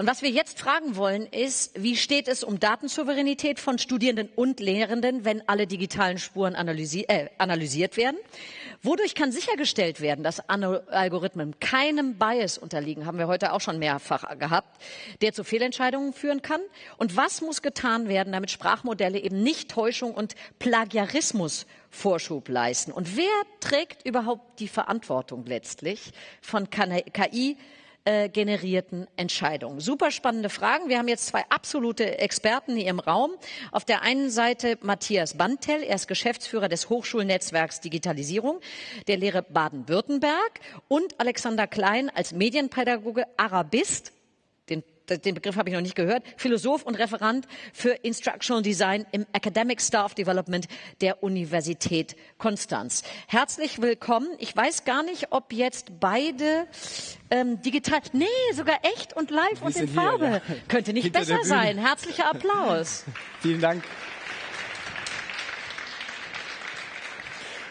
Und was wir jetzt fragen wollen, ist, wie steht es um Datensouveränität von Studierenden und Lehrenden, wenn alle digitalen Spuren analysi äh, analysiert werden? Wodurch kann sichergestellt werden, dass Algorithmen keinem Bias unterliegen, haben wir heute auch schon mehrfach gehabt, der zu Fehlentscheidungen führen kann? Und was muss getan werden, damit Sprachmodelle eben nicht Täuschung und Plagiarismus Vorschub leisten? Und wer trägt überhaupt die Verantwortung letztlich von KI? Äh, generierten Entscheidungen. Super spannende Fragen. Wir haben jetzt zwei absolute Experten hier im Raum. Auf der einen Seite Matthias Bantel, er ist Geschäftsführer des Hochschulnetzwerks Digitalisierung der Lehre Baden-Württemberg und Alexander Klein als Medienpädagoge, Arabist, den Begriff habe ich noch nicht gehört, Philosoph und Referent für Instructional Design im Academic Staff Development der Universität Konstanz. Herzlich willkommen. Ich weiß gar nicht, ob jetzt beide ähm, digital, nee, sogar echt und live Wir und in sind hier, Farbe. ja. Könnte nicht Hinter besser sein. Herzlicher Applaus. Vielen Dank.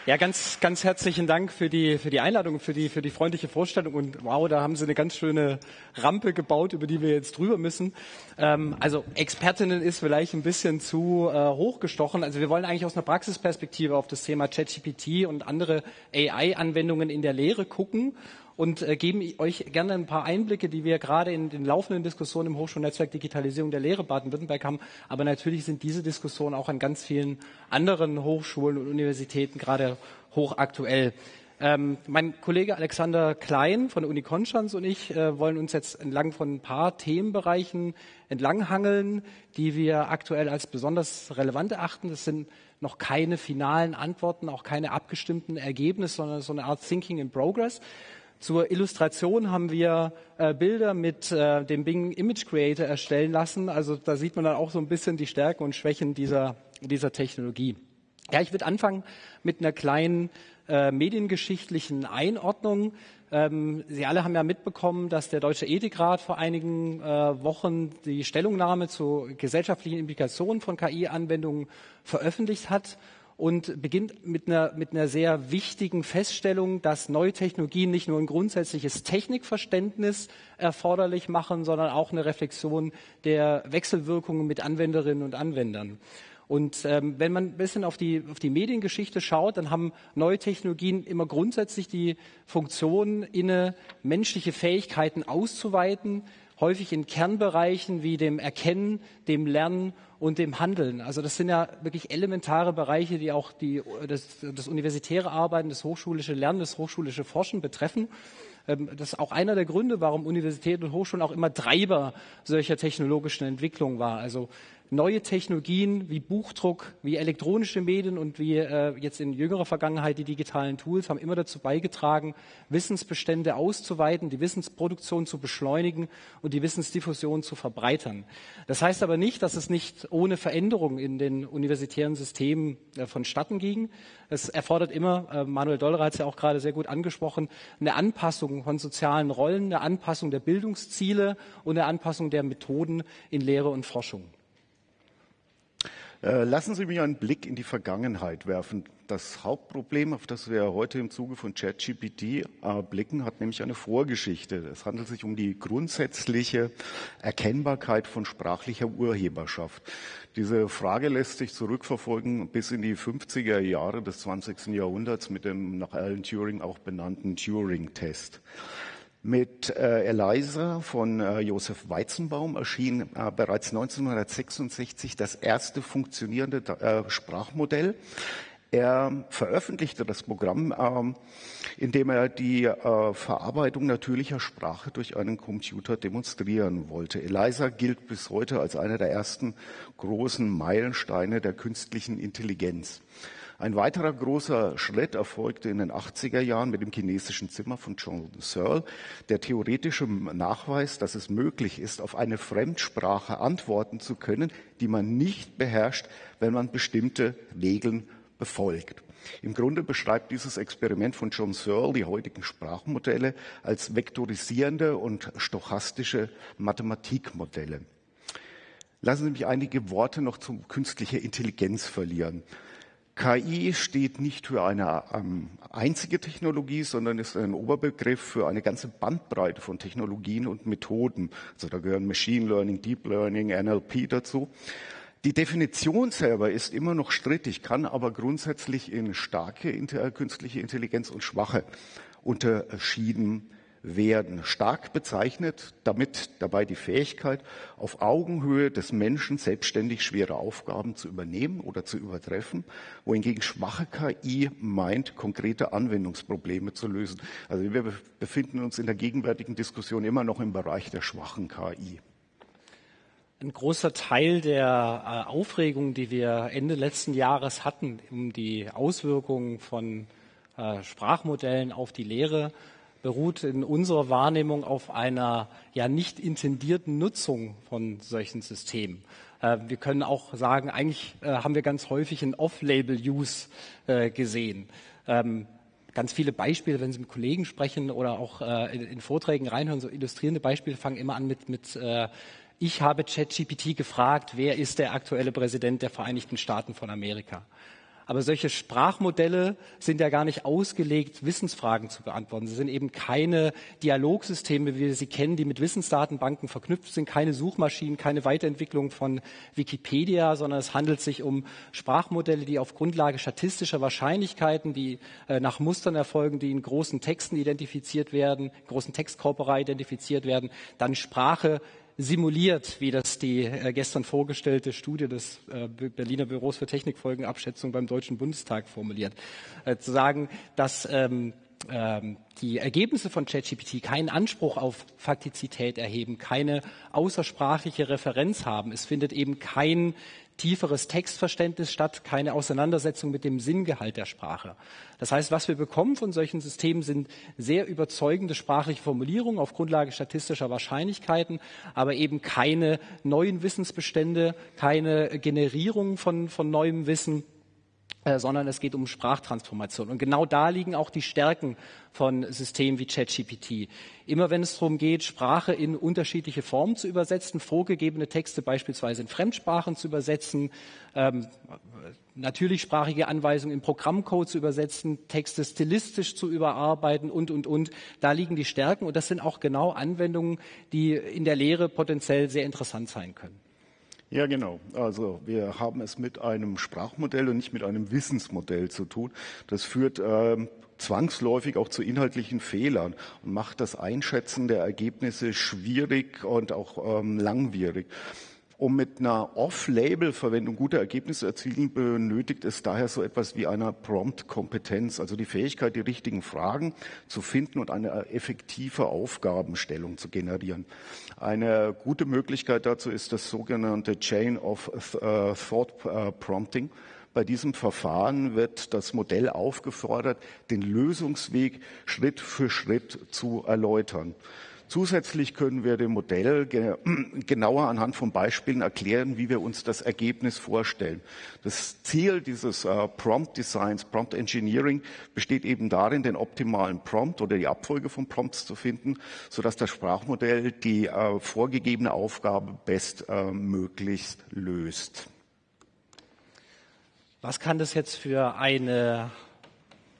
Ja, ganz, ganz herzlichen Dank für die, für die Einladung, für die, für die freundliche Vorstellung. Und wow, da haben Sie eine ganz schöne Rampe gebaut, über die wir jetzt drüber müssen. Ähm, also Expertinnen ist vielleicht ein bisschen zu äh, hochgestochen. Also wir wollen eigentlich aus einer Praxisperspektive auf das Thema ChatGPT und andere AI-Anwendungen in der Lehre gucken und äh, geben euch gerne ein paar Einblicke, die wir gerade in den laufenden Diskussionen im Hochschulnetzwerk Digitalisierung der Lehre Baden-Württemberg haben. Aber natürlich sind diese Diskussionen auch an ganz vielen anderen Hochschulen und Universitäten gerade hochaktuell. Ähm, mein Kollege Alexander Klein von der Uni Konstanz und ich äh, wollen uns jetzt entlang von ein paar Themenbereichen entlanghangeln, die wir aktuell als besonders relevant erachten. Das sind noch keine finalen Antworten, auch keine abgestimmten Ergebnisse, sondern so eine Art Thinking in Progress. Zur Illustration haben wir äh, Bilder mit äh, dem Bing Image Creator erstellen lassen. Also da sieht man dann auch so ein bisschen die Stärken und Schwächen dieser, dieser Technologie. Ja, ich würde anfangen mit einer kleinen äh, mediengeschichtlichen Einordnung. Ähm, Sie alle haben ja mitbekommen, dass der Deutsche Ethikrat vor einigen äh, Wochen die Stellungnahme zu gesellschaftlichen Implikationen von KI-Anwendungen veröffentlicht hat und beginnt mit einer, mit einer sehr wichtigen Feststellung, dass neue Technologien nicht nur ein grundsätzliches Technikverständnis erforderlich machen, sondern auch eine Reflexion der Wechselwirkungen mit Anwenderinnen und Anwendern. Und ähm, wenn man ein bisschen auf die, auf die Mediengeschichte schaut, dann haben neue Technologien immer grundsätzlich die Funktion inne, menschliche Fähigkeiten auszuweiten, häufig in Kernbereichen wie dem Erkennen, dem Lernen und dem Handeln. Also das sind ja wirklich elementare Bereiche, die auch die, das, das universitäre Arbeiten, das hochschulische Lernen, das hochschulische Forschen betreffen. Ähm, Das ist auch einer der Gründe, warum Universitäten und Hochschulen auch immer Treiber solcher technologischen Entwicklungen war. Also neue Technologien wie Buchdruck, wie elektronische Medien und wie äh, jetzt in jüngerer Vergangenheit die digitalen Tools haben immer dazu beigetragen, Wissensbestände auszuweiten, die Wissensproduktion zu beschleunigen und die Wissensdiffusion zu verbreitern. Das heißt aber nicht, dass es nicht ohne Veränderung in den universitären Systemen äh, vonstatten ging. Es erfordert immer, äh, Manuel Dollerer hat es ja auch gerade sehr gut angesprochen, eine Anpassung von sozialen Rollen, eine Anpassung der Bildungsziele und eine Anpassung der Methoden in Lehre und Forschung. Äh, Lassen Sie mich einen Blick in die Vergangenheit werfen. Das Hauptproblem, auf das wir heute im Zuge von ChatGPT äh, blicken, hat nämlich eine Vorgeschichte. Es handelt sich um die grundsätzliche Erkennbarkeit von sprachlicher Urheberschaft. Diese Frage lässt sich zurückverfolgen bis in die 50er Jahre des 20. Jahrhunderts mit dem nach Alan Turing auch benannten Turing-Test. Mit äh, Eliza von äh, Josef Weizenbaum erschien äh, bereits 1966 das erste funktionierende äh, Sprachmodell. Er veröffentlichte das Programm, ähm, indem er die äh, Verarbeitung natürlicher Sprache durch einen Computer demonstrieren wollte. Eliza gilt bis heute als einer der ersten großen Meilensteine der künstlichen Intelligenz. Ein weiterer großer Schritt erfolgte in den 80er Jahren mit dem chinesischen Zimmer von John Searle, der theoretische Nachweis, dass es möglich ist, auf eine Fremdsprache antworten zu können, die man nicht beherrscht, wenn man bestimmte Regeln befolgt. Im Grunde beschreibt dieses Experiment von John Searle die heutigen Sprachmodelle als vektorisierende und stochastische Mathematikmodelle. Lassen Sie mich einige Worte noch zu künstlicher Intelligenz verlieren. KI steht nicht für eine ähm, einzige Technologie, sondern ist ein Oberbegriff für eine ganze Bandbreite von Technologien und Methoden. Also da gehören Machine Learning, Deep Learning, NLP dazu. Die Definition selber ist immer noch strittig, kann aber grundsätzlich in starke künstliche Intelligenz und schwache unterschieden werden. Stark bezeichnet damit dabei die Fähigkeit, auf Augenhöhe des Menschen selbstständig schwere Aufgaben zu übernehmen oder zu übertreffen, wohingegen schwache KI meint, konkrete Anwendungsprobleme zu lösen. Also wir befinden uns in der gegenwärtigen Diskussion immer noch im Bereich der schwachen KI. Ein großer Teil der äh, Aufregung, die wir Ende letzten Jahres hatten, um die Auswirkungen von äh, Sprachmodellen auf die Lehre, beruht in unserer Wahrnehmung auf einer ja nicht intendierten Nutzung von solchen Systemen. Äh, wir können auch sagen, eigentlich äh, haben wir ganz häufig einen Off-Label-Use äh, gesehen. Ähm, ganz viele Beispiele, wenn Sie mit Kollegen sprechen oder auch in, Vorträgen reinhören, so illustrierende Beispiele fangen immer an mit, mit ich habe ChatGPT gefragt, wer ist der aktuelle Präsident der Vereinigten Staaten von Amerika? Aber solche Sprachmodelle sind ja gar nicht ausgelegt, Wissensfragen zu beantworten. Sie sind eben keine Dialogsysteme, wie wir sie kennen, die mit Wissensdatenbanken verknüpft sind, keine Suchmaschinen, keine Weiterentwicklung von Wikipedia, sondern es handelt sich um Sprachmodelle, die auf Grundlage statistischer Wahrscheinlichkeiten, die äh, nach Mustern erfolgen, die in großen Texten identifiziert werden, großen Textkorpora identifiziert werden, dann Sprache simuliert, wie das die äh, gestern vorgestellte Studie des äh, Berliner Büros für Technikfolgenabschätzung beim Deutschen Bundestag formuliert. Äh, zu sagen, dass ähm, ähm, die Ergebnisse von ChatGPT keinen Anspruch auf Faktizität erheben, keine außersprachliche Referenz haben. Es findet eben kein tieferes Textverständnis statt, keine Auseinandersetzung mit dem Sinngehalt der Sprache. Das heißt, was wir bekommen von solchen Systemen sind sehr überzeugende sprachliche Formulierungen auf Grundlage statistischer Wahrscheinlichkeiten, aber eben keine neuen Wissensbestände, keine Generierung von, von neuem Wissen sondern es geht um Sprachtransformation. Und genau da liegen auch die Stärken von Systemen wie ChatGPT. Immer wenn es darum geht, Sprache in unterschiedliche Formen zu übersetzen, vorgegebene Texte beispielsweise in Fremdsprachen zu übersetzen, ähm, natürlichsprachige Anweisungen in Programmcode zu übersetzen, Texte stilistisch zu überarbeiten und, und, und. Da liegen die Stärken und das sind auch genau Anwendungen, die in der Lehre potenziell sehr interessant sein können. Ja, genau. Also wir haben es mit einem Sprachmodell und nicht mit einem Wissensmodell zu tun. Das führt äh, zwangsläufig auch zu inhaltlichen Fehlern und macht das Einschätzen der Ergebnisse schwierig und auch ähm, langwierig. Um mit einer Off-Label-Verwendung gute Ergebnisse zu erzielen, benötigt es daher so etwas wie eine Prompt-Kompetenz, also die Fähigkeit, die richtigen Fragen zu finden und eine effektive Aufgabenstellung zu generieren. Eine gute Möglichkeit dazu ist das sogenannte Chain of äh, Thought äh, Prompting. Bei diesem Verfahren wird das Modell aufgefordert, den Lösungsweg Schritt für Schritt zu erläutern. Zusätzlich können wir dem Modell genauer anhand von Beispielen erklären, wie wir uns das Ergebnis vorstellen. Das Ziel dieses äh, Prompt Designs, Prompt Engineering besteht eben darin, den optimalen Prompt oder die Abfolge von Prompts zu finden, sodass das Sprachmodell die äh, vorgegebene Aufgabe bestmöglichst äh, löst. Was kann das jetzt für eine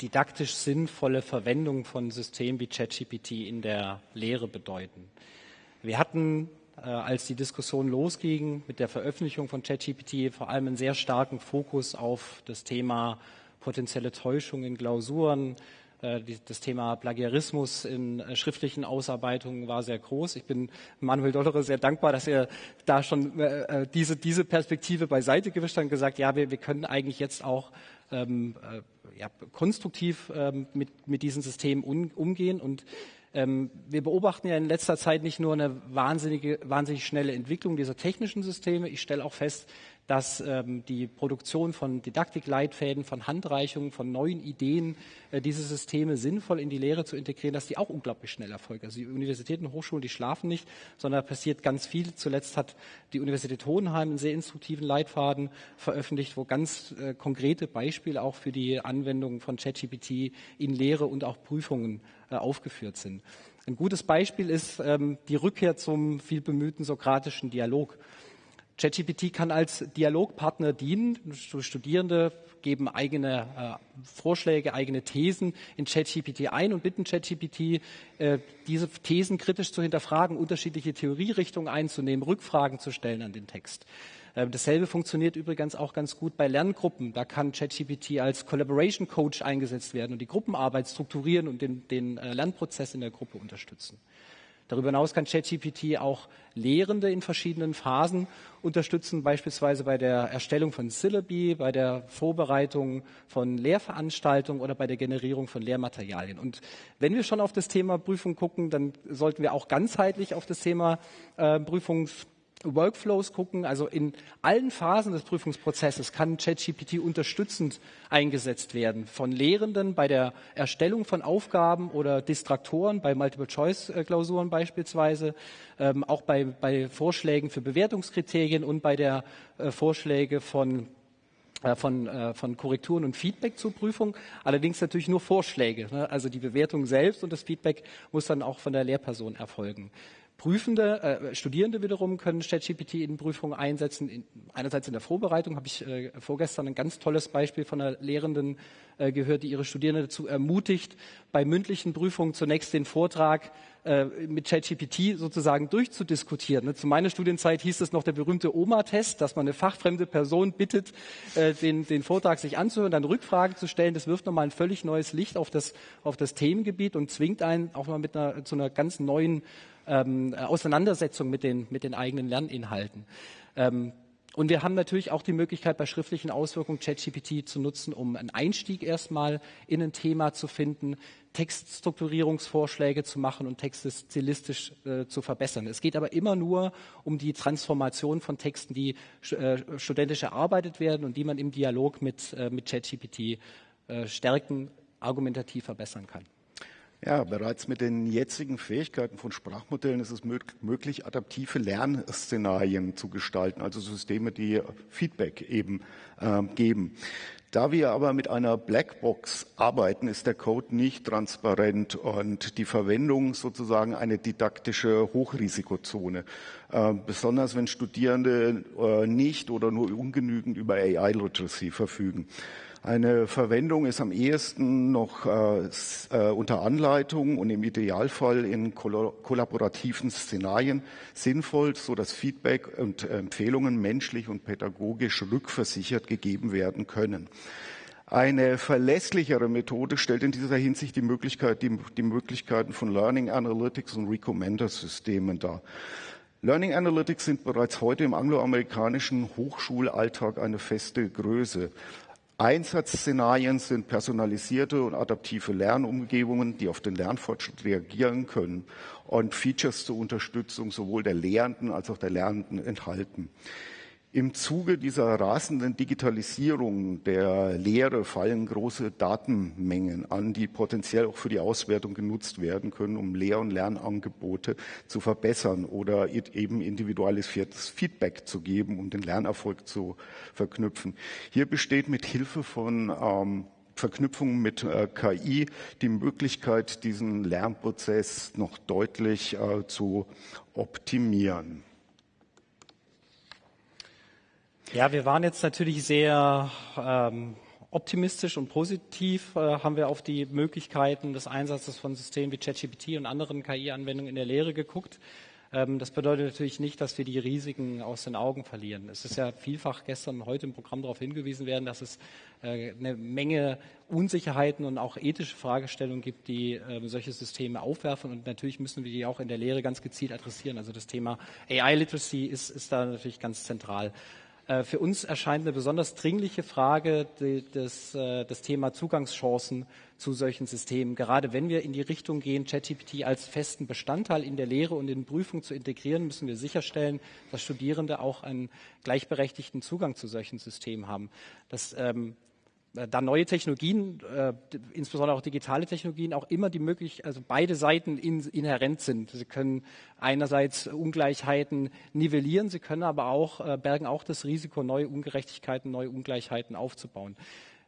didaktisch sinnvolle Verwendung von Systemen wie ChatGPT in der Lehre bedeuten. Wir hatten, äh, als die Diskussion losging mit der Veröffentlichung von ChatGPT, vor allem einen sehr starken Fokus auf das Thema potenzielle Täuschung in Klausuren, äh, das Thema Plagiarismus in äh, schriftlichen Ausarbeitungen war sehr groß. Ich bin Manuel Dollere sehr dankbar, dass er da schon diese, diese Perspektive beiseite gewischt hat und gesagt, ja, wir, wir können eigentlich jetzt auch ähm, ja, konstruktiv ähm, mit, mit diesen Systemen un, umgehen. Und ähm, wir beobachten ja in letzter Zeit nicht nur eine wahnsinnige, wahnsinnig schnelle Entwicklung dieser technischen Systeme. Ich stelle auch fest, dass ähm, die Produktion von Didaktikleitfäden, von Handreichungen, von neuen Ideen, äh, diese Systeme sinnvoll in die Lehre zu integrieren, dass die auch unglaublich schnell erfolgen. Also die Universitäten und Hochschulen, die schlafen nicht, sondern da passiert ganz viel. Zuletzt hat die Universität Hohenheim einen sehr instruktiven Leitfaden veröffentlicht, wo ganz äh, konkrete Beispiele auch für die Anwendung von ChatGPT in Lehre und auch Prüfungen äh, aufgeführt sind. Ein gutes Beispiel ist ähm, die Rückkehr zum viel bemühten sokratischen Dialog. ChatGPT kann als Dialogpartner dienen. Studierende geben eigene äh, Vorschläge, eigene Thesen in ChatGPT ein und bitten ChatGPT, äh, diese Thesen kritisch zu hinterfragen, unterschiedliche Theorierichtungen einzunehmen, Rückfragen zu stellen an den Text. Äh, dasselbe funktioniert übrigens auch ganz gut bei Lerngruppen. Da kann ChatGPT als Collaboration Coach eingesetzt werden und die Gruppenarbeit strukturieren und den, den äh, Lernprozess in der Gruppe unterstützen. Darüber hinaus kann ChatGPT auch Lehrende in verschiedenen Phasen unterstützen, beispielsweise bei der Erstellung von Syllabi, bei der Vorbereitung von Lehrveranstaltungen oder bei der Generierung von Lehrmaterialien. Und wenn wir schon auf das Thema Prüfung gucken, dann sollten wir auch ganzheitlich auf das Thema äh, Prüfungs Workflows gucken, also in allen Phasen des Prüfungsprozesses kann ChatGPT unterstützend eingesetzt werden. Von Lehrenden bei der Erstellung von Aufgaben oder Distraktoren bei Multiple-Choice-Klausuren beispielsweise, ähm, auch bei, bei, Vorschlägen für Bewertungskriterien und bei der äh, Vorschläge von äh, von, äh, von Korrekturen und Feedback zur Prüfung, allerdings natürlich nur Vorschläge. Ne? Also die Bewertung selbst und das Feedback muss dann auch von der Lehrperson erfolgen. Prüfende, äh, Studierende wiederum können ChatGPT in Prüfungen einsetzen. In, einerseits in der Vorbereitung habe ich äh, vorgestern ein ganz tolles Beispiel von einer Lehrenden äh, gehört, die ihre Studierenden dazu ermutigt, bei mündlichen Prüfungen zunächst den Vortrag äh, mit ChatGPT sozusagen durchzudiskutieren. Ne? Zu meiner Studienzeit hieß es noch der berühmte OMA-Test, dass man eine fachfremde Person bittet, äh, den, den Vortrag sich anzuhören, dann Rückfragen zu stellen. Das wirft nochmal ein völlig neues Licht auf das, auf das Themengebiet und zwingt einen auch mal mit einer, zu einer ganz neuen ähm, Auseinandersetzung mit den, mit den eigenen Lerninhalten. Ähm, und wir haben natürlich auch die Möglichkeit, bei schriftlichen Auswirkungen ChatGPT zu nutzen, um einen Einstieg erstmal in ein Thema zu finden, Textstrukturierungsvorschläge zu machen und Texte stilistisch äh, zu verbessern. Es geht aber immer nur um die Transformation von Texten, die äh, studentisch erarbeitet werden und die man im Dialog mit, äh, mit ChatGPT äh, stärken, argumentativ verbessern kann. Ja, bereits mit den jetzigen Fähigkeiten von Sprachmodellen ist es möglich, adaptive Lernszenarien zu gestalten, also Systeme, die Feedback eben äh, geben. Da wir aber mit einer Blackbox arbeiten, ist der Code nicht transparent und die Verwendung sozusagen eine didaktische Hochrisikozone. Äh, besonders wenn Studierende äh, nicht oder nur ungenügend über AI-Literacy verfügen. Eine Verwendung ist am ehesten noch äh, äh, unter Anleitung und im Idealfall in kollaborativen Szenarien sinnvoll, so dass Feedback und Empfehlungen menschlich und pädagogisch rückversichert gegeben werden können. Eine verlässlichere Methode stellt in dieser Hinsicht die, Möglichkeit, die, die Möglichkeiten von Learning Analytics und Recommender-Systemen dar. Learning Analytics sind bereits heute im angloamerikanischen Hochschulalltag eine feste Größe. Einsatzszenarien sind personalisierte und adaptive Lernumgebungen, die auf den Lernfortschritt reagieren können und Features zur Unterstützung sowohl der Lehrenden als auch der Lernenden enthalten. Im Zuge dieser rasenden Digitalisierung der Lehre fallen große Datenmengen an, die potenziell auch für die Auswertung genutzt werden können, um Lehr- und Lernangebote zu verbessern oder eben individualisiertes Feedback zu geben, um den Lernerfolg zu verknüpfen. Hier besteht mit Hilfe von ähm, Verknüpfungen mit äh, KI die Möglichkeit, diesen Lernprozess noch deutlich äh, zu optimieren. Ja, wir waren jetzt natürlich sehr ähm, optimistisch und positiv, äh, haben wir auf die Möglichkeiten des Einsatzes von Systemen wie ChatGPT und anderen KI-Anwendungen in der Lehre geguckt. Ähm, das bedeutet natürlich nicht, dass wir die Risiken aus den Augen verlieren. Es ist ja vielfach gestern und heute im Programm darauf hingewiesen werden, dass es äh, eine Menge Unsicherheiten und auch ethische Fragestellungen gibt, die äh, solche Systeme aufwerfen. Und natürlich müssen wir die auch in der Lehre ganz gezielt adressieren. Also das Thema AI-Literacy ist, ist da natürlich ganz zentral. Äh, für uns erscheint eine besonders dringliche Frage das, äh, das Thema Zugangschancen zu solchen Systemen. Gerade wenn wir in die Richtung gehen, ChatGPT als festen Bestandteil in der Lehre und in Prüfungen zu integrieren, müssen wir sicherstellen, dass Studierende auch einen gleichberechtigten Zugang zu solchen Systemen haben. Das ähm, äh, da neue Technologien, äh, insbesondere auch digitale Technologien, auch immer die möglich, also beide Seiten in, inhärent sind. Sie können einerseits Ungleichheiten nivellieren, sie können aber auch, äh, bergen auch das Risiko, neue Ungerechtigkeiten, neue Ungleichheiten aufzubauen.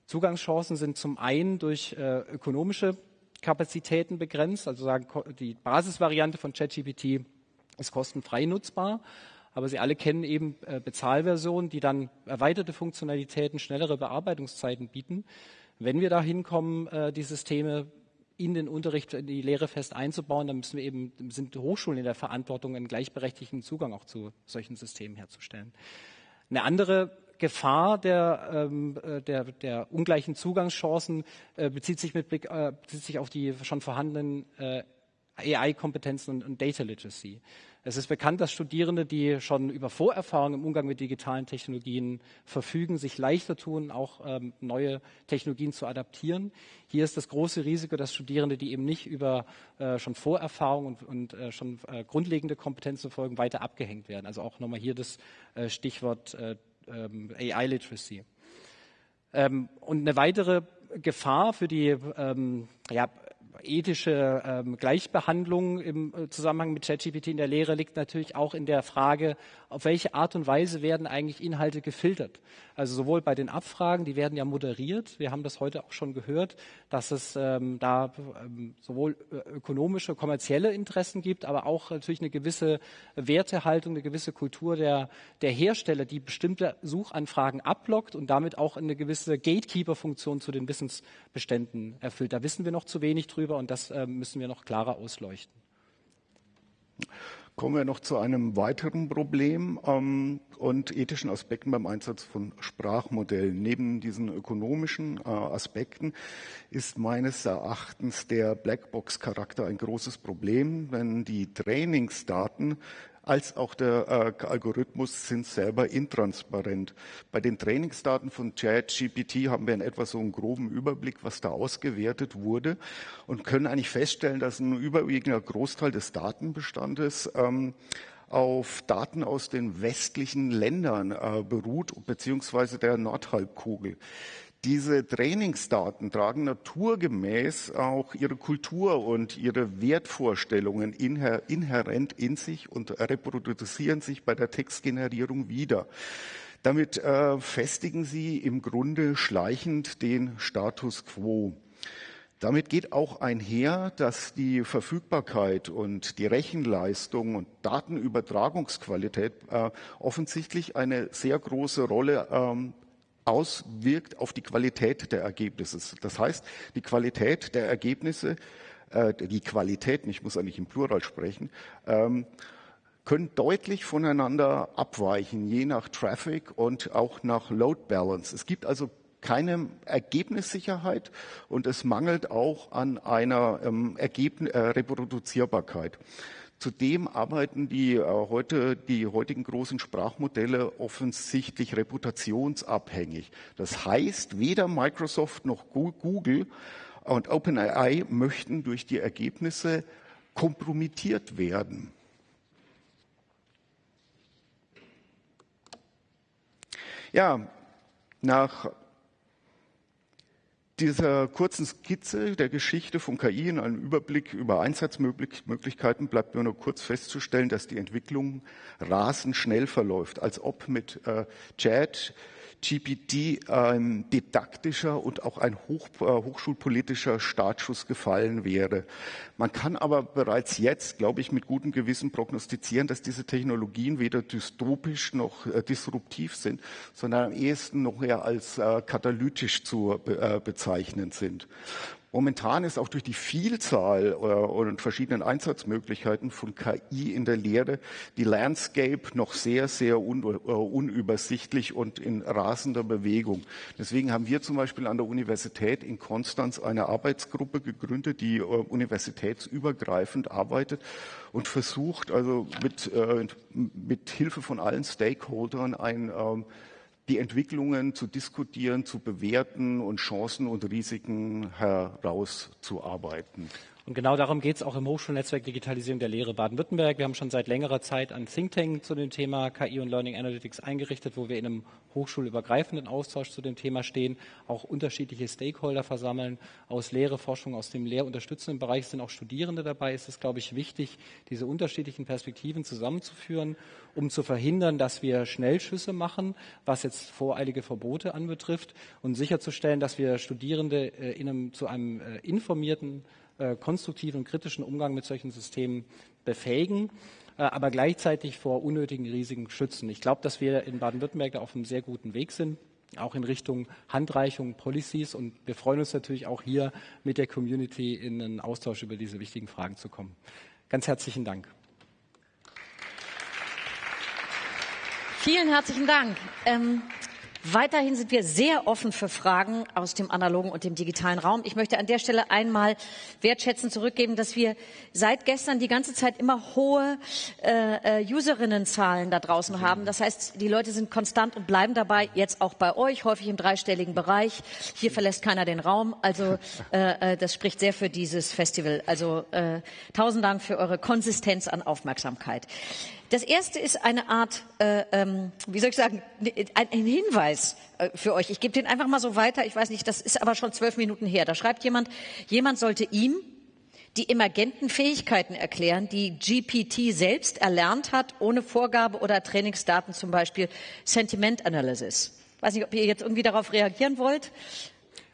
Zugangschancen sind zum einen durch äh, ökonomische Kapazitäten begrenzt, also sagen, die Basisvariante von ChatGPT ist kostenfrei nutzbar. Aber Sie alle kennen eben äh, Bezahlversionen, die dann erweiterte Funktionalitäten, schnellere Bearbeitungszeiten bieten. Wenn wir da hinkommen, äh, die Systeme in den Unterricht, in die Lehre fest einzubauen, dann müssen wir eben, sind Hochschulen in der Verantwortung, einen gleichberechtigten Zugang auch zu solchen Systemen herzustellen. Eine andere Gefahr der, ähm, äh, der, der ungleichen Zugangschancen bezieht sich mit Blick bezieht sich auf die schon vorhandenen AI-Kompetenzen und, und Data Literacy. Es ist bekannt, dass Studierende, die schon über Vorerfahrung im Umgang mit digitalen Technologien verfügen, sich leichter tun, auch ähm, neue Technologien zu adaptieren. Hier ist das große Risiko, dass Studierende, die eben nicht über äh, schon Vorerfahrung und, und äh, schon äh, grundlegende Kompetenzen folgen, weiter abgehängt werden. Also auch nochmal hier das äh, Stichwort äh, ähm, AI-Literacy. Ähm, und eine weitere Gefahr für die ähm, ja, ethische ähm, Gleichbehandlung im äh, Zusammenhang mit ChatGPT in der Lehre liegt natürlich auch in der Frage, auf welche Art und Weise werden eigentlich Inhalte gefiltert. Also sowohl bei den Abfragen, die werden ja moderiert. Wir haben das heute auch schon gehört, dass es ähm, da ähm, sowohl äh, ökonomische, kommerzielle Interessen gibt, aber auch natürlich eine gewisse Wertehaltung, eine gewisse Kultur der, der Hersteller, die bestimmte Suchanfragen ablockt und damit auch eine gewisse Gatekeeper-Funktion zu den Wissensbeständen erfüllt. Da wissen wir noch zu wenig drüber und das äh, müssen wir noch klarer ausleuchten. Kommen wir noch zu einem weiteren Problem ähm, und ethischen Aspekten beim Einsatz von Sprachmodellen. Neben diesen ökonomischen äh, Aspekten ist meines Erachtens der Blackbox-Charakter ein großes Problem, wenn die Trainingsdaten als auch der äh, Algorithmus sind selber intransparent. Bei den Trainingsdaten von ChatGPT haben wir in etwa so einen groben Überblick, was da ausgewertet wurde und können eigentlich feststellen, dass ein überwiegender Großteil des Datenbestandes ähm, auf Daten aus den westlichen Ländern äh, beruht, beziehungsweise der Nordhalbkugel. Diese Trainingsdaten tragen naturgemäß auch ihre Kultur und ihre Wertvorstellungen inhärent in sich und reproduzieren sich bei der Textgenerierung wieder. Damit äh, festigen sie im Grunde schleichend den Status quo. Damit geht auch einher, dass die Verfügbarkeit und die Rechenleistung und Datenübertragungsqualität äh, offensichtlich eine sehr große Rolle ähm, auswirkt auf die Qualität der Ergebnisse. Das heißt, die Qualität der Ergebnisse, äh, die Qualitäten, ich muss eigentlich im Plural sprechen, ähm, können deutlich voneinander abweichen, je nach Traffic und auch nach Load Balance. Es gibt also keine Ergebnissicherheit und es mangelt auch an einer ähm, Ergebn äh, Reproduzierbarkeit. Zudem arbeiten die, äh, heute, die heutigen großen Sprachmodelle offensichtlich reputationsabhängig. Das heißt, weder Microsoft noch Google und OpenAI möchten durch die Ergebnisse kompromittiert werden. Ja, nach dieser kurzen Skizze der Geschichte von KI in einem Überblick über Einsatzmöglichkeiten bleibt nur noch kurz festzustellen, dass die Entwicklung rasend schnell verläuft, als ob mit äh, Chat GPT ein didaktischer und auch ein hoch, äh, hochschulpolitischer Startschuss gefallen wäre. Man kann aber bereits jetzt, glaube ich, mit gutem Gewissen prognostizieren, dass diese Technologien weder dystopisch noch äh, disruptiv sind, sondern am ehesten noch eher als äh, katalytisch zu äh, bezeichnen sind. Momentan ist auch durch die Vielzahl äh, und verschiedenen Einsatzmöglichkeiten von KI in der Lehre die Landscape noch sehr, sehr un, uh, unübersichtlich und in rasender Bewegung. Deswegen haben wir zum Beispiel an der Universität in Konstanz eine Arbeitsgruppe gegründet, die uh, universitätsübergreifend arbeitet und versucht, also mit, mit Hilfe von allen Stakeholdern ein ähm, die Entwicklungen zu diskutieren, zu bewerten und Chancen und Risiken herauszuarbeiten. Und genau darum geht es auch im Hochschulnetzwerk Digitalisierung der Lehre Baden-Württemberg. Wir haben schon seit längerer Zeit ein Think Tank zu dem Thema KI und Learning Analytics eingerichtet, wo wir in einem hochschulübergreifenden Austausch zu dem Thema stehen, auch unterschiedliche Stakeholder versammeln aus Lehre, Forschung, aus dem lehrunterstützenden Bereich sind auch Studierende dabei. Es ist, glaube ich, wichtig, diese unterschiedlichen Perspektiven zusammenzuführen, um zu verhindern, dass wir Schnellschüsse machen, was jetzt voreilige Verbote anbetrifft und sicherzustellen, dass wir Studierende äh, in einem, zu einem äh, informierten äh, konstruktiven, kritischen Umgang mit solchen Systemen befähigen. äh, aber gleichzeitig vor unnötigen Risiken schützen. Ich glaube, dass wir in Baden-Württemberg auf einem sehr guten Weg sind auch in Richtung Handreichung, Policies. Und wir freuen uns natürlich auch hier mit der Community in einen Austausch über diese wichtigen Fragen zu kommen. Ganz herzlichen Dank. Vielen herzlichen Dank. Ähm Weiterhin sind wir sehr offen für Fragen aus dem analogen und dem digitalen Raum. Ich möchte an der Stelle einmal wertschätzend zurückgeben, dass wir seit gestern die ganze Zeit immer hohe äh, äh, Userinnenzahlen da draußen haben. Das heißt, die Leute sind konstant und bleiben dabei, jetzt auch bei euch, häufig im dreistelligen Bereich. Hier verlässt keiner den Raum. Also äh, äh das spricht sehr für dieses Festival. Also äh, tausend Dank für eure Konsistenz an Aufmerksamkeit. Das erste ist eine Art, äh, ähm, wie soll ich sagen, ein, ein Hinweis äh, für euch. Ich gebe den einfach mal so weiter. Ich weiß nicht, das ist aber schon zwölf Minuten her. Da schreibt jemand, jemand sollte ihm die emergenten Fähigkeiten erklären, die GPT selbst erlernt hat, ohne Vorgabe oder Trainingsdaten, zum Beispiel Sentiment Analysis. Weiß nicht, ob ihr jetzt irgendwie darauf reagieren wollt.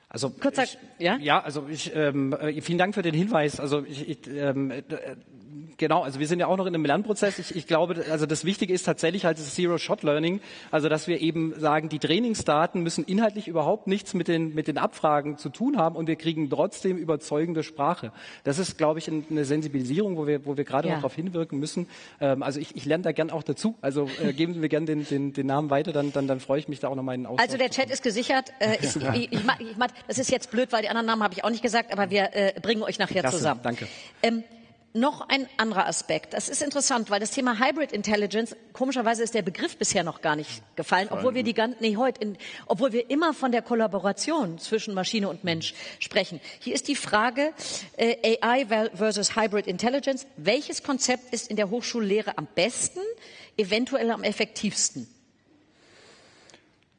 Also Kurzer, ich, ja? ja, also ich, ähm, äh, vielen Dank für den Hinweis. Also ich, ich ähm, äh, genau, also wir sind ja auch noch in einem Lernprozess. Ich, ich glaube, also das Wichtige ist tatsächlich halt das Zero-Shot-Learning, also dass wir eben sagen, die Trainingsdaten müssen inhaltlich überhaupt nichts mit den, mit den Abfragen zu tun haben und wir kriegen trotzdem überzeugende Sprache. Das ist, glaube ich, eine Sensibilisierung, wo wir, wo wir gerade ja. noch darauf hinwirken müssen. Ähm, also ich, ich lerne da gern auch dazu. Also äh, geben Sie mir gern den, den, den Namen weiter, dann, dann, dann freue ich mich da auch noch mal in Austausch. Also der Chat ist gesichert. Äh, ich, ich, ich, ich, das ist jetzt blöd, weil die anderen Namen habe ich auch nicht gesagt, aber wir äh, bringen euch nachher Klasse, zusammen. Danke. Ähm, noch ein anderer Aspekt. Das ist interessant, weil das Thema Hybrid Intelligence, komischerweise ist der Begriff bisher noch gar nicht gefallen, obwohl wir die ganzen, nee, heute, in, obwohl wir immer von der Kollaboration zwischen Maschine und Mensch sprechen. Hier ist die Frage, äh, AI versus Hybrid Intelligence. Welches Konzept ist in der Hochschullehre am besten, eventuell am effektivsten?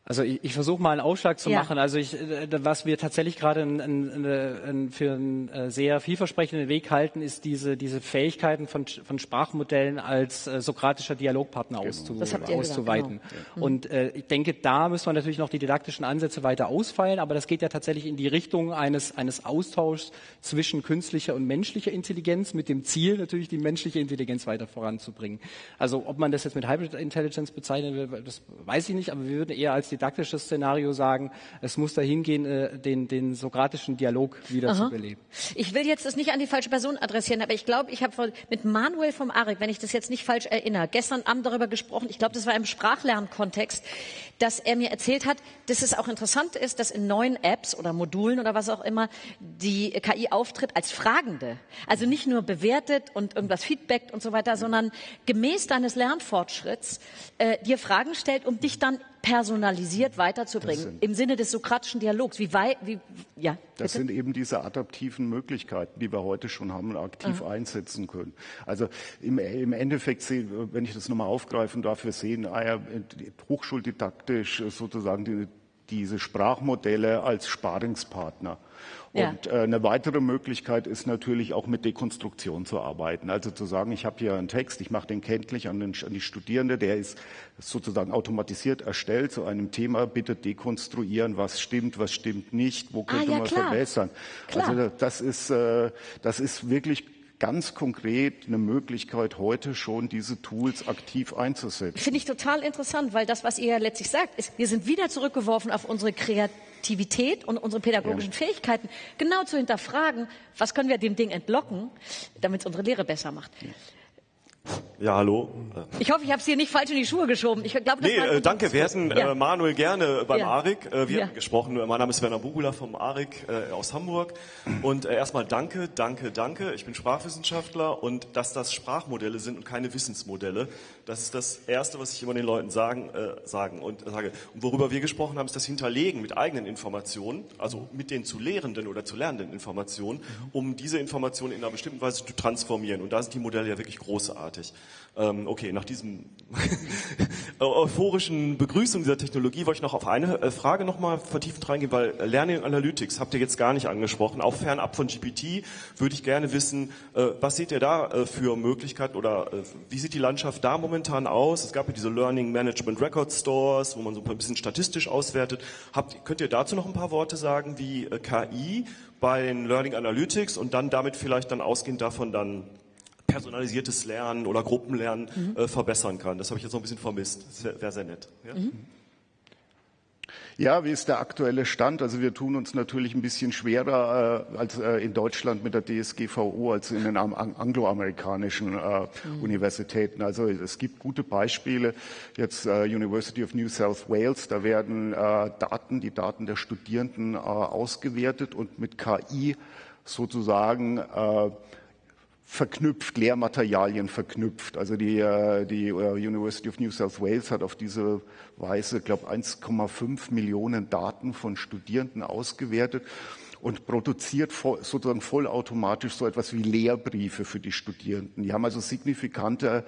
Also ich, ich versuche mal einen Ausschlag zu ja. machen. Also ich, äh, was wir tatsächlich gerade in, in, in, für einen äh, sehr vielversprechenden Weg halten, ist diese, diese Fähigkeiten von, von Sprachmodellen als äh, sokratischer Dialogpartner genau. auszu, auszuweiten. Gesagt, genau. Und äh, ich denke, da müssen wir natürlich noch die didaktischen Ansätze weiter ausfeilen, aber das geht ja tatsächlich in die Richtung eines, eines Austauschs zwischen künstlicher und menschlicher Intelligenz mit dem Ziel, natürlich die menschliche Intelligenz weiter voranzubringen. Also ob man das jetzt mit Hybrid Intelligence bezeichnen will, das weiß ich nicht, aber wir würden eher als die didaktisches Szenario sagen, es muss dahin gehen, äh, den, den sokratischen Dialog wieder Aha. zu beleben. Ich will jetzt das nicht an die falsche Person adressieren, aber ich glaube, ich habe mit Manuel vom ARIC, wenn ich das jetzt nicht falsch erinnere, gestern Abend darüber gesprochen, ich glaube, das war im Sprachlernkontext, dass er mir erzählt hat, dass es auch interessant ist, dass in neuen Apps oder Modulen oder was auch immer die KI auftritt als Fragende. Also nicht nur bewertet und irgendwas feedbackt und so weiter, sondern gemäß deines Lernfortschritts äh, dir Fragen stellt, um dich dann personalisiert weiterzubringen sind, im Sinne des sokratischen Dialogs. Wie weit, wie, ja, das sind eben diese adaptiven Möglichkeiten, die wir heute schon haben und aktiv Aha. einsetzen können. Also im, im Endeffekt, sehen, wenn ich das nochmal aufgreifen darf, wir sehen ah ja, hochschuldidaktisch sozusagen die, diese Sprachmodelle als Sparingspartner. Ja. Und äh, eine weitere Möglichkeit ist natürlich auch mit Dekonstruktion zu arbeiten. Also zu sagen, ich habe hier einen Text, ich mache den kenntlich an, den, an die Studierende, der ist sozusagen automatisiert erstellt zu einem Thema, bitte dekonstruieren, was stimmt, was stimmt nicht, wo ah, könnte ah, ja, man klar. verbessern. Klar. Also das ist, äh, das ist wirklich ganz konkret eine Möglichkeit, heute schon diese Tools aktiv einzusetzen. Finde ich total interessant, weil das, was ihr ja letztlich sagt, ist, wir sind wieder zurückgeworfen auf unsere Kreativität und unsere pädagogischen ja. Fähigkeiten, genau zu hinterfragen, was können wir dem Ding entlocken, damit es unsere Lehre besser macht. Ja. Ja, hallo. Ich hoffe, ich habe es hier nicht falsch in die Schuhe geschoben. Ich glaube, das nee, äh, danke. Wir hätten ja. äh, Manuel gerne beim ja. ARIC. Äh, wir ja. haben gesprochen. Mein Name ist Werner Bugula vom ARIC äh, aus Hamburg. Und äh, erstmal danke, danke, danke. Ich bin Sprachwissenschaftler und dass das Sprachmodelle sind und keine Wissensmodelle, das ist das Erste, was ich immer den Leuten sagen, äh, sagen und sage. Und worüber wir gesprochen haben, ist das Hinterlegen mit eigenen Informationen, also mit den zu lehrenden oder zu lernenden Informationen, um diese Informationen in einer bestimmten Weise zu transformieren. Und da sind die Modelle ja wirklich großartig. Ähm, okay, nach diesem euphorischen Begrüßung dieser Technologie wollte ich noch auf eine äh, Frage nochmal vertiefend reingehen, weil Learning Analytics habt ihr jetzt gar nicht angesprochen. Auch fernab von GPT würde ich gerne wissen, äh, was seht ihr da äh, für Möglichkeiten oder wie sieht die Landschaft da momentan aus? Es gab ja diese Learning Management Record Stores, wo man so ein bisschen statistisch auswertet. Habt, könnt ihr dazu noch ein paar Worte sagen, wie KI bei den Learning Analytics und dann damit vielleicht dann ausgehend davon dann personalisiertes Lernen oder Gruppenlernen mhm. äh, verbessern kann. Das habe ich jetzt noch ein bisschen vermisst. Das wäre wär sehr nett. Ja? Mhm. Ja, wie ist der aktuelle Stand? Also wir tun uns natürlich ein bisschen schwerer äh, als äh, in Deutschland mit der DSGVO als in den angloamerikanischen äh, mhm. Universitäten. Also es gibt gute Beispiele. Jetzt äh, University of New South Wales, da werden äh, Daten, die Daten der Studierenden äh, ausgewertet und mit KI sozusagen verknüpft, Lehrmaterialien verknüpft. Also die, äh, die äh, University of New South Wales hat auf diese Weise, glaube 1,5 Millionen Daten von Studierenden ausgewertet und produziert sozusagen vollautomatisch so etwas wie Lehrbriefe für die Studierenden. Die haben also signifikante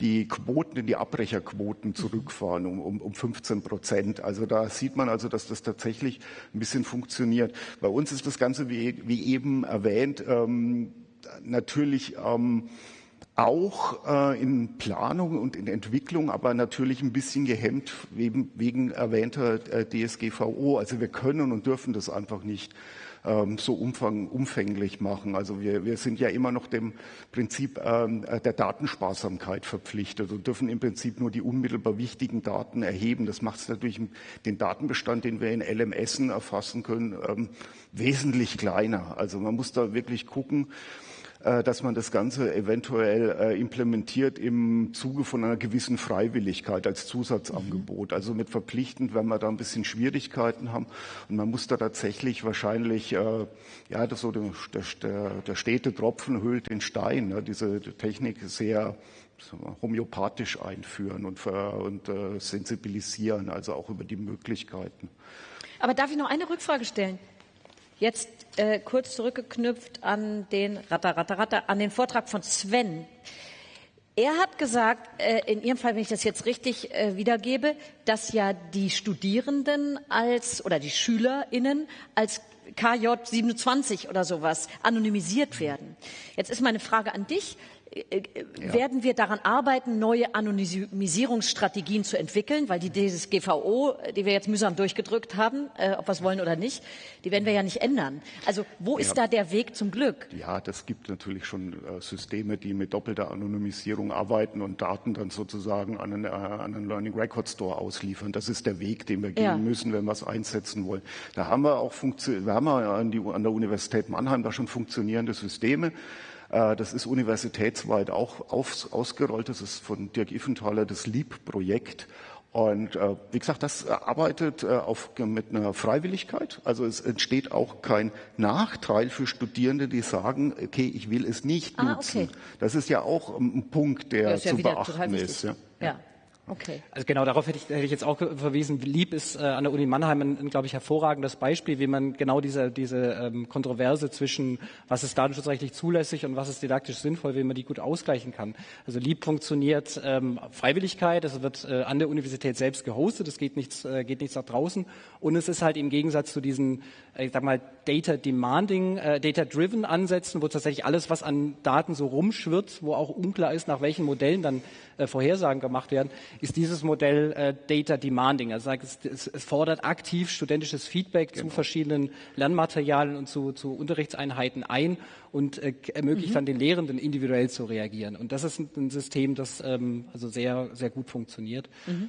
die Quoten, die Abbrecherquoten zurückfahren um, um, um 15 Prozent. Also da sieht man also, dass das tatsächlich ein bisschen funktioniert. Bei uns ist das Ganze, wie, wie eben erwähnt, ähm, natürlich ähm, auch äh, in Planung und in Entwicklung, aber natürlich ein bisschen gehemmt wegen, wegen erwähnter äh, DSGVO. Also wir können und dürfen das einfach nicht ähm, so umfang, umfänglich machen. Also wir, wir sind ja immer noch dem Prinzip ähm, der Datensparsamkeit verpflichtet und dürfen im Prinzip nur die unmittelbar wichtigen Daten erheben. Das macht es natürlich den Datenbestand, den wir in LMS erfassen können, ähm, wesentlich kleiner. Also man muss da wirklich gucken, äh, dass man das Ganze eventuell äh, implementiert im Zuge von einer gewissen Freiwilligkeit als Zusatzangebot. Mhm. Also mit verpflichtend, wenn wir da ein bisschen Schwierigkeiten haben. Und man muss da tatsächlich wahrscheinlich, äh, ja, das so der, der, der stete Tropfen hüllt den Stein, ne? diese Technik sehr homöopathisch einführen und, und äh, sensibilisieren, also auch über die Möglichkeiten. Aber darf ich noch eine Rückfrage stellen? Jetzt äh, kurz zurückgeknüpft an den Ratter, Ratter, Ratter, an den Vortrag von Sven. Er hat gesagt, äh, in Ihrem Fall, wenn ich das jetzt richtig äh, wiedergebe, dass ja die Studierenden als oder die SchülerInnen als KJ 27 oder sowas anonymisiert werden. Jetzt ist meine Frage an dich. Äh, ja. werden wir daran arbeiten, neue Anonymisierungsstrategien zu entwickeln, weil die DSGVO, die wir jetzt mühsam durchgedrückt haben, äh, ob wir es wollen oder nicht, die werden wir ja nicht ändern. Also wo ist ja. da der Weg zum Glück? Ja, das gibt natürlich schon äh, Systeme, die mit doppelter Anonymisierung arbeiten und Daten dann sozusagen an einen, äh, an einen Learning Record Store ausliefern. Das ist der Weg, den wir gehen ja. müssen, wenn wir es einsetzen wollen. Da haben wir auch wir haben an, die, an der Universität Mannheim da schon funktionierende Systeme. Äh, das ist universitätsweit auch ausgerollt. Das ist von Dirk Iffenthaler das LEAP-Projekt. Und äh, wie gesagt, das arbeitet äh, auf, mit einer Freiwilligkeit. Also es entsteht auch kein Nachteil für Studierende, die sagen, okay, ich will es nicht ah, nutzen. Okay. Das ist ja auch ein Punkt, der ja, zu ja beachten ist. Ja. ja. Okay. Also genau darauf hätte ich, hätte ich jetzt auch verwiesen. Lieb ist äh, an der Uni Mannheim ein, ein glaube ich, hervorragendes Beispiel, wie man genau diese, diese ähm, Kontroverse zwischen, was ist datenschutzrechtlich zulässig und was ist didaktisch sinnvoll, wie man die gut ausgleichen kann. Also Lieb funktioniert ähm, Freiwilligkeit, es wird äh, an der Universität selbst gehostet, es geht nichts, äh, geht nichts nach draußen und es ist halt im Gegensatz zu diesen, äh, ich sag mal, Data Demanding, äh, Data Driven Ansätzen, wo tatsächlich alles, was an Daten so rumschwirrt, wo auch unklar ist, nach welchen Modellen dann äh, Vorhersagen gemacht werden, ist dieses Modell äh, Data Demanding. Also es, es, fordert aktiv studentisches Feedback genau. zu verschiedenen Lernmaterialien und zu, zu Unterrichtseinheiten ein und äh, ermöglicht mhm. dann den Lehrenden individuell zu reagieren. Und das ist ein, ein System, das ähm, also sehr, sehr gut funktioniert. Mhm.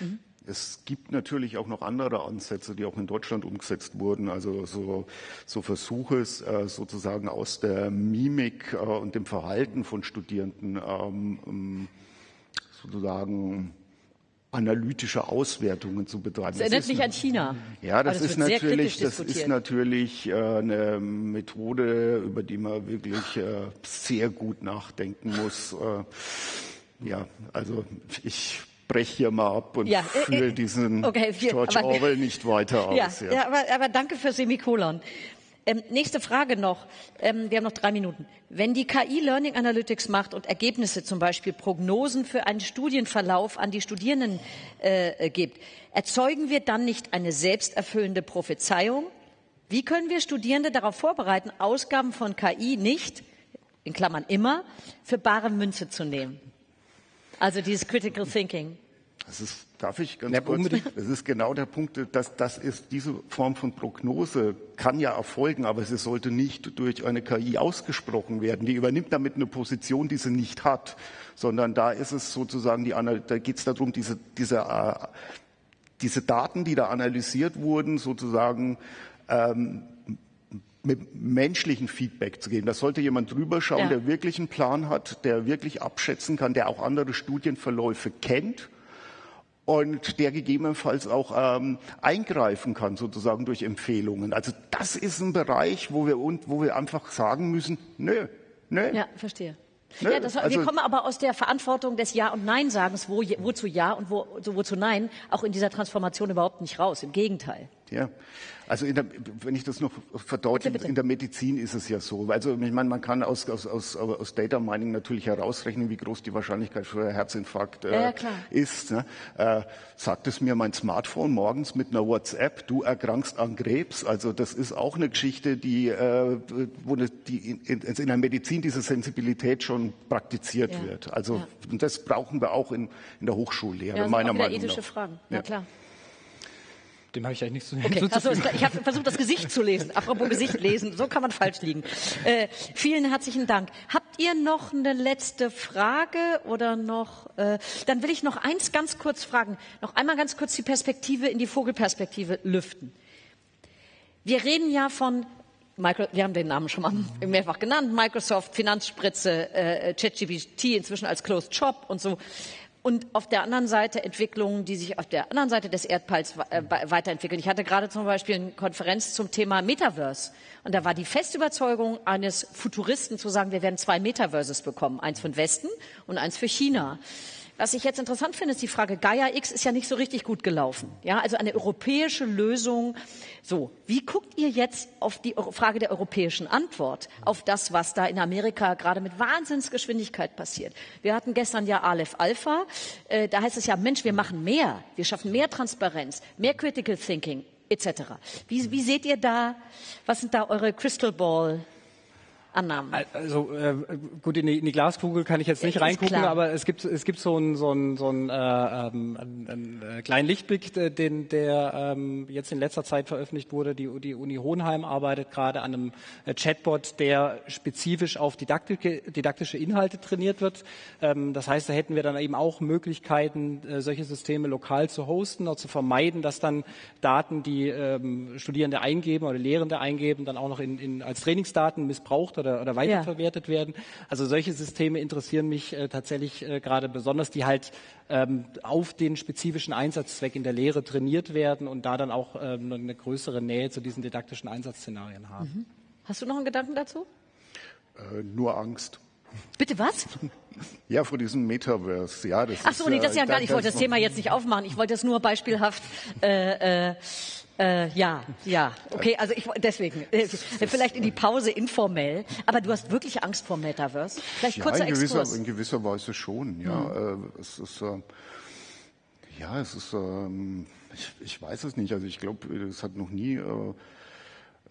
Mhm. Es gibt natürlich auch noch andere Ansätze, die auch in Deutschland umgesetzt wurden. Also so, so Versuche, äh, sozusagen aus der Mimik äh, und dem Verhalten von Studierenden ähm, ähm, sozusagen analytische Auswertungen zu betreiben. Das erinnert mich an China. Ja, das, das ist natürlich, das ist natürlich äh, eine Methode, über die man wirklich äh, sehr gut nachdenken muss. Äh, ja, also ich breche hier mal ab und ja, äh, führe äh, diesen okay, viel, George aber, Orwell nicht weiter aus. Ja, ja. ja aber, aber, danke für Semikolon. Ähm, nächste Frage noch. Ähm, wir haben noch drei Minuten. Wenn die KI Learning Analytics macht und Ergebnisse, zum Beispiel Prognosen für einen Studienverlauf an die Studierenden äh, gibt, erzeugen wir dann nicht eine selbsterfüllende Prophezeiung? Wie können wir Studierende darauf vorbereiten, Ausgaben von KI nicht, in Klammern immer, für bare Münze zu nehmen? Also dieses Critical Thinking. Das ist, darf ich ganz ja, kurz? Unbedingt. Das ist genau der Punkt, dass das ist diese Form von Prognose kann ja erfolgen, aber sie sollte nicht durch eine KI ausgesprochen werden. Die übernimmt damit eine Position, die sie nicht hat, sondern da ist es sozusagen die, da geht es darum, diese, diese, äh, diese Daten, die da analysiert wurden, sozusagen ähm, mit menschlichen Feedback zu geben. Da sollte jemand drüber schauen, ja. der wirklich einen Plan hat, der wirklich abschätzen kann, der auch andere Studienverläufe kennt und der gegebenenfalls auch ähm, eingreifen kann, sozusagen durch Empfehlungen. Also das ist ein Bereich, wo wir, wo wir einfach sagen müssen, nö, nö. Ja, verstehe. Ne? Ja, das, also, wir kommen aber aus der Verantwortung des Ja- und Nein-Sagens, wo, wozu Ja und wo, wozu Nein, auch in dieser Transformation überhaupt nicht raus. Im Gegenteil. Ja, also der, wenn ich das noch verdeutliche, in der Medizin ist es ja so. Also ich meine, man kann aus, aus, aus, aus Data Mining natürlich herausrechnen, wie groß die Wahrscheinlichkeit für Herzinfarkt äh, ja, ist. Ne? Äh, sagt es mir mein Smartphone morgens mit einer WhatsApp, du erkrankst an Krebs. Also das ist auch eine Geschichte, die, äh, wo die in, in, in, der Medizin diese Sensibilität schon praktiziert ja. wird. Also ja. und das brauchen wir auch in, in der Hochschullehre, ja, meiner Meinung nach. ethische Fragen, ja klar. Dem habe ich eigentlich nichts zu okay. also, Ich habe versucht, das Gesicht zu lesen. Apropos Gesicht lesen, so kann man falsch liegen. Äh, vielen herzlichen Dank. Habt ihr noch eine letzte Frage oder noch? Äh, dann will ich noch eins ganz kurz fragen. Noch einmal ganz kurz die Perspektive in die Vogelperspektive lüften. Wir reden ja von Micro, wir haben den Namen schon mal mehrfach genannt, Microsoft, Finanzspritze, äh, ChatGPT inzwischen als Closed Shop und so und auf der anderen Seite Entwicklungen, die sich auf der anderen Seite des Erdballs äh, weiterentwickeln. Ich hatte gerade zum Beispiel eine Konferenz zum Thema Metaverse und da war die feste Überzeugung eines Futuristen zu sagen, wir werden zwei Metaverses bekommen, eins den Westen und eins für China. Was ich jetzt interessant finde, ist die Frage, Gaia X ist ja nicht so richtig gut gelaufen. Ja, also eine europäische Lösung. So, wie guckt ihr jetzt auf die Frage der europäischen Antwort, auf das, was da in Amerika gerade mit Wahnsinnsgeschwindigkeit passiert? Wir hatten gestern ja Aleph Alpha. Äh, da heißt es ja, Mensch, wir machen mehr. Wir schaffen mehr Transparenz, mehr Critical Thinking etc. Wie, wie seht ihr da, was sind da eure Crystal Ball Annahmen? Also äh, gut, in die, in die, Glaskugel kann ich jetzt nicht reingucken, aber es gibt, es gibt so einen so einen, so einen, äh, ähm, einen, einen äh, kleinen Lichtblick, äh, den, der ähm, jetzt in letzter Zeit veröffentlicht wurde. Die, die Uni Hohenheim arbeitet gerade an einem äh, Chatbot, der spezifisch auf didaktische, didaktische Inhalte trainiert wird. Ähm, das heißt, da hätten wir dann eben auch Möglichkeiten, äh, solche Systeme lokal zu hosten, auch zu vermeiden, dass dann Daten, die ähm, Studierende eingeben oder Lehrende eingeben, dann auch noch in, in, als Trainingsdaten missbraucht oder, oder weiterverwertet ja. werden. Also solche Systeme interessieren mich äh, tatsächlich äh, gerade besonders, die halt ähm, auf den spezifischen Einsatzzweck in der Lehre trainiert werden und da dann auch ähm, eine größere Nähe zu diesen didaktischen Einsatzszenarien haben. Mhm. Hast du noch einen Gedanken dazu? Äh, nur Angst. Bitte was? Ja, vor diesem Metaverse. Ja, das Ach so, nee, das ist ja gar nicht. Ich wollte das Thema jetzt nicht aufmachen. Ich wollte es nur beispielhaft äh, äh, äh, ja, ja, okay, also ich deswegen äh, vielleicht in die Pause informell, aber du hast wirklich Angst vor Metaverse? Vielleicht ja, kurzer in gewisser, Exkurs. in gewisser Weise schon, ja. Mhm. Äh, es ist äh, ja, es ist ähm, ich, ich, weiß es nicht, also ich glaube, es hat noch nie äh,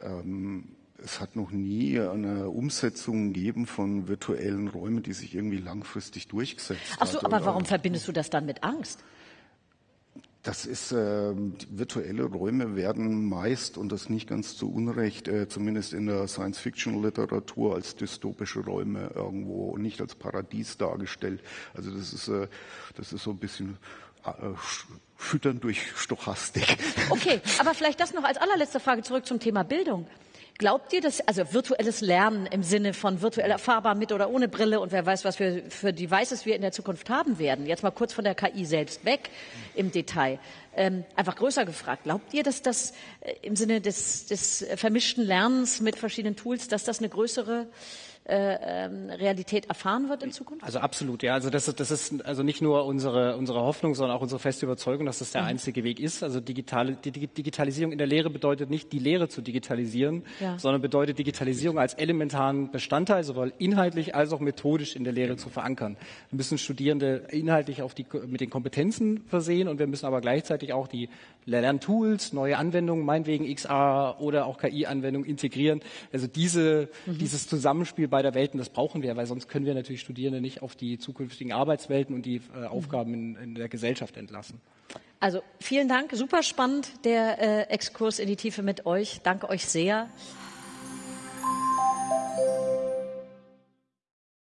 ähm, es hat noch nie eine Umsetzung gegeben von virtuellen Räumen, die sich irgendwie langfristig durchgesetzt Ach so, hat. aber warum verbindest du das dann mit Angst? Das ist, äh, virtuelle Räume werden meist, und das nicht ganz zu Unrecht, äh, zumindest in der Science-Fiction-Literatur als dystopische Räume irgendwo und nicht als Paradies dargestellt. Also das ist, äh, das ist so ein bisschen äh, füttern durch Stochastik. Okay, aber vielleicht das noch als allerletzte Frage zurück zum Thema Bildung. Glaubt ihr, dass also virtuelles Lernen im Sinne von virtuell erfahrbar mit oder ohne Brille und wer weiß, was wir für Devices wir in der Zukunft haben werden? Jetzt mal kurz von der KI selbst weg im Detail. Ähm, einfach größer gefragt. Glaubt ihr, dass das äh, im Sinne des, des vermischten Lernens mit verschiedenen Tools, dass das eine größere Realität erfahren wird in Zukunft? Also absolut, ja. Also das, ist, das ist also nicht nur unsere, unsere Hoffnung, sondern auch unsere feste Überzeugung, dass das der mhm. einzige Weg ist. Also digitale, die Digitalisierung in der Lehre bedeutet nicht, die Lehre zu digitalisieren, ja. sondern bedeutet Digitalisierung als elementaren Bestandteil, sowohl inhaltlich als auch methodisch in der Lehre zu verankern. Wir müssen Studierende inhaltlich auf die, mit den Kompetenzen versehen und wir müssen aber gleichzeitig auch die Lerntools, neue Anwendungen, meinetwegen XR oder auch KI-Anwendungen integrieren. Also diese, mhm. dieses Zusammenspiel beider Welten, das brauchen wir, weil sonst können wir natürlich Studierende nicht auf die zukünftigen Arbeitswelten und die äh, Aufgaben in, in, der Gesellschaft entlassen. Also vielen Dank, super spannend der äh, Exkurs in die Tiefe mit euch. Danke euch sehr.